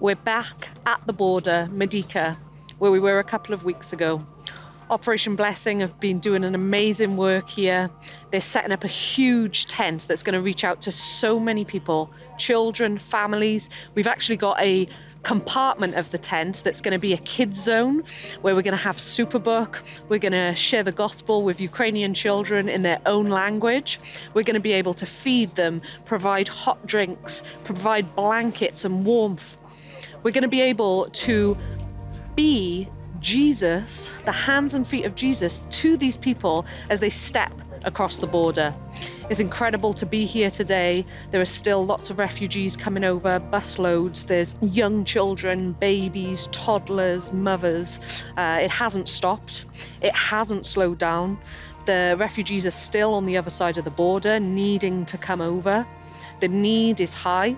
We're back at the border, Medyka, where we were a couple of weeks ago. Operation Blessing have been doing an amazing work here. They're setting up a huge tent that's going to reach out to so many people, children, families. We've actually got a compartment of the tent that's going to be a kids zone where we're going to have Superbook. We're going to share the gospel with Ukrainian children in their own language. We're going to be able to feed them, provide hot drinks, provide blankets and warmth. We're going to be able to be Jesus, the hands and feet of Jesus, to these people as they step across the border. It's incredible to be here today. There are still lots of refugees coming over, bus loads. There's young children, babies, toddlers, mothers. Uh, it hasn't stopped. It hasn't slowed down. The refugees are still on the other side of the border, needing to come over. The need is high.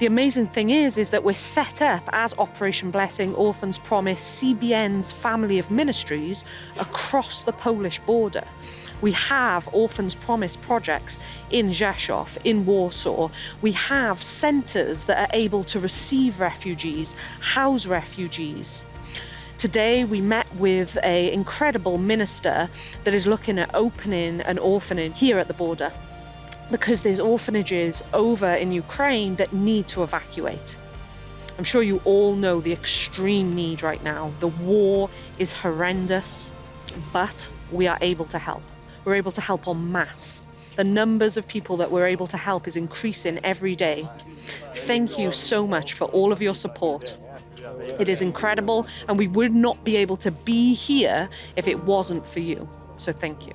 The amazing thing is, is that we're set up as Operation Blessing, Orphans Promise, CBN's family of ministries across the Polish border. We have Orphans Promise projects in Rzeszów, in Warsaw. We have centres that are able to receive refugees, house refugees. Today we met with an incredible minister that is looking at opening an orphanage here at the border because there's orphanages over in Ukraine that need to evacuate. I'm sure you all know the extreme need right now. The war is horrendous, but we are able to help. We're able to help en masse. The numbers of people that we're able to help is increasing every day. Thank you so much for all of your support. It is incredible, and we would not be able to be here if it wasn't for you. So thank you.